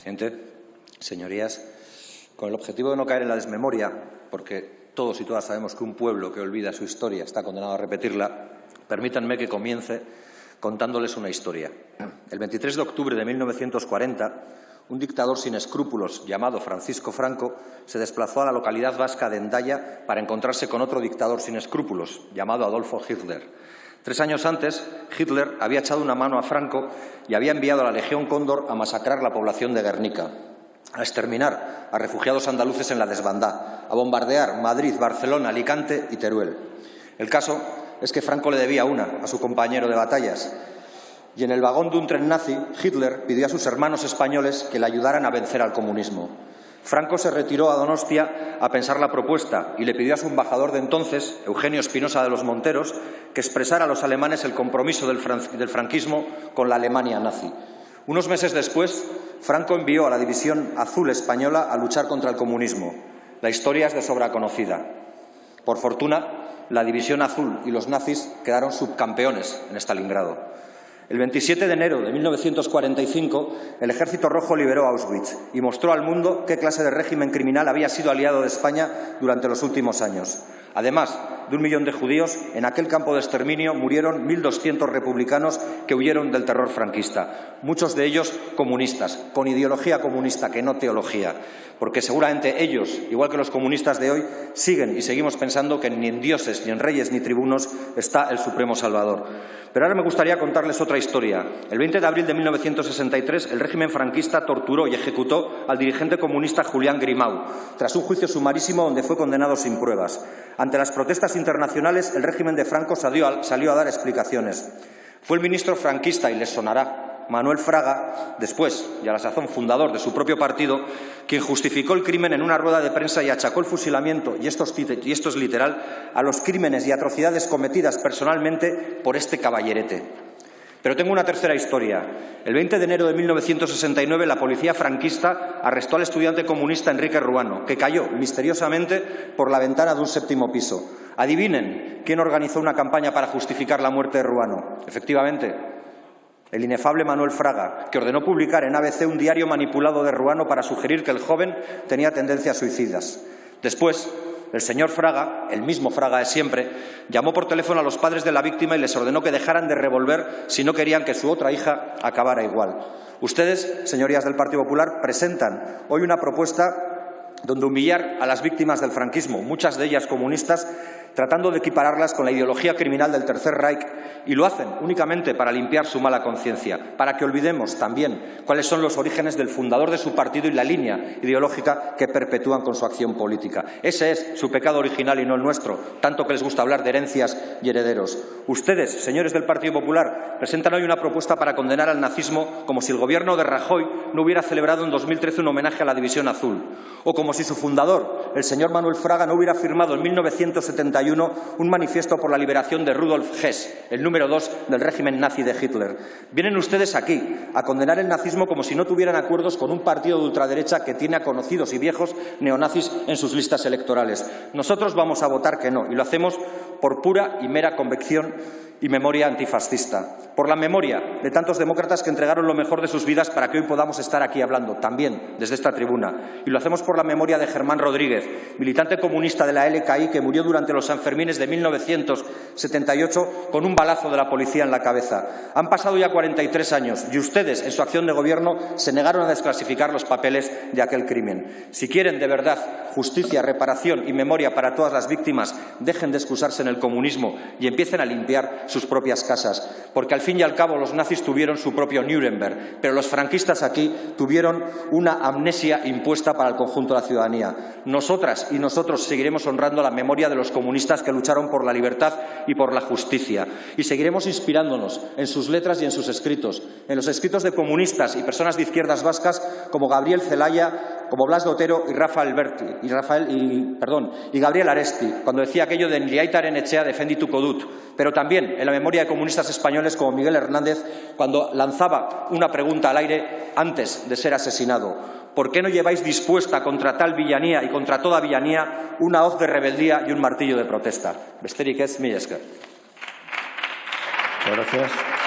Presidente, señorías, con el objetivo de no caer en la desmemoria, porque todos y todas sabemos que un pueblo que olvida su historia está condenado a repetirla, permítanme que comience contándoles una historia. El 23 de octubre de 1940, un dictador sin escrúpulos llamado Francisco Franco se desplazó a la localidad vasca de Endaya para encontrarse con otro dictador sin escrúpulos llamado Adolfo Hitler. Tres años antes, Hitler había echado una mano a Franco y había enviado a la Legión Cóndor a masacrar la población de Guernica, a exterminar a refugiados andaluces en la desbandá, a bombardear Madrid, Barcelona, Alicante y Teruel. El caso es que Franco le debía una a su compañero de batallas y en el vagón de un tren nazi, Hitler pidió a sus hermanos españoles que le ayudaran a vencer al comunismo. Franco se retiró a Donostia a pensar la propuesta y le pidió a su embajador de entonces, Eugenio Espinosa de los Monteros, que expresara a los alemanes el compromiso del, franquismo con la Alemania nazi. Unos meses después, Franco envió a la División Azul Española a luchar contra el comunismo. La historia es de sobra conocida. Por fortuna, la División Azul y los nazis quedaron subcampeones en Stalingrado. El 27 de enero de 1945, el Ejército Rojo liberó Auschwitz y mostró al mundo qué clase de régimen criminal había sido aliado de España durante los últimos años. Además de un millón de judíos, en aquel campo de exterminio murieron 1.200 republicanos que huyeron del terror franquista, muchos de ellos comunistas, con ideología comunista, que no teología, porque seguramente ellos, igual que los comunistas de hoy, siguen y seguimos pensando que ni en dioses, ni en reyes, ni tribunos está el Supremo Salvador. Pero ahora me gustaría contarles otra historia. El 20 de abril de 1963, el régimen franquista torturó y ejecutó al dirigente comunista Julián Grimau, tras un juicio sumarísimo donde fue condenado sin pruebas. Ante las protestas internacionales, el régimen de Franco salió a, dar explicaciones. Fue el ministro franquista, y les sonará, Manuel Fraga, después, y a la sazón fundador de su propio partido, quien justificó el crimen en una rueda de prensa y achacó el fusilamiento, y esto, y esto es literal, a los crímenes y atrocidades cometidas personalmente por este caballerete. Pero tengo una tercera historia. El 20 de enero de 1969 la policía franquista arrestó al estudiante comunista Enrique Ruano, que cayó misteriosamente por la ventana de un séptimo piso. Adivinen quién organizó una campaña para justificar la muerte de Ruano. Efectivamente, el inefable Manuel Fraga, que ordenó publicar en ABC un diario manipulado de Ruano para sugerir que el joven tenía tendencias suicidas. Después, el señor Fraga, el mismo Fraga de siempre, llamó por teléfono a los padres de la víctima y les ordenó que dejaran de revolver si no querían que su otra hija acabara igual. Ustedes, señorías del Partido Popular, presentan hoy una propuesta donde humillar a las víctimas del franquismo, muchas de ellas comunistas, tratando de equipararlas con la ideología criminal del Tercer Reich y lo hacen únicamente para limpiar su mala conciencia, para que olvidemos también cuáles son los orígenes del fundador de su partido y la línea ideológica que perpetúan con su acción política. Ese es su pecado original y no el nuestro, tanto que les gusta hablar de herencias y herederos. Ustedes, señores del Partido Popular, presentan hoy una propuesta para condenar al nazismo como si el gobierno de Rajoy no hubiera celebrado en 2013 un homenaje a la División Azul, o como si su fundador, el señor Manuel Fraga, no hubiera firmado en 1971 un manifiesto por la liberación de Rudolf Hess, el número dos del régimen nazi de Hitler. Vienen ustedes aquí a condenar el nazismo como si no tuvieran acuerdos con un partido de ultraderecha que tiene a conocidos y viejos neonazis en sus listas electorales. Nosotros vamos a votar que no, y lo hacemos por pura y mera convicción y memoria antifascista, por la memoria de tantos demócratas que entregaron lo mejor de sus vidas para que hoy podamos estar aquí hablando, también desde esta tribuna. Y lo hacemos por la memoria de Germán Rodríguez, militante comunista de la LKI que murió durante los Sanfermines de 1978 con un balazo de la policía en la cabeza. Han pasado ya 43 años y ustedes, en su acción de gobierno, se negaron a desclasificar los papeles de aquel crimen. Si quieren de verdad justicia, reparación y memoria para todas las víctimas, dejen de excusarse en el comunismo y empiecen a limpiar sus propias casas, porque al fin y al cabo los nazis tuvieron su propio Nuremberg, pero los franquistas aquí tuvieron una amnesia impuesta para el conjunto de la ciudadanía. Nosotras y nosotros seguiremos honrando la memoria de los comunistas que lucharon por la libertad y por la justicia, y seguiremos inspirándonos en sus letras y en sus escritos, en los escritos de comunistas y personas de izquierdas vascas como Gabriel Zelaya, como Blas de Otero y Rafael Berti, y Rafael y y Gabriel Aresti, cuando decía aquello de Nliaitaren Echea defendi tu codut, pero también en la memoria de comunistas españoles como Miguel Hernández cuando lanzaba una pregunta al aire antes de ser asesinado. ¿Por qué no lleváis dispuesta contra tal villanía y contra toda villanía una hoz de rebeldía y un martillo de protesta? Besterik ez, Gracias.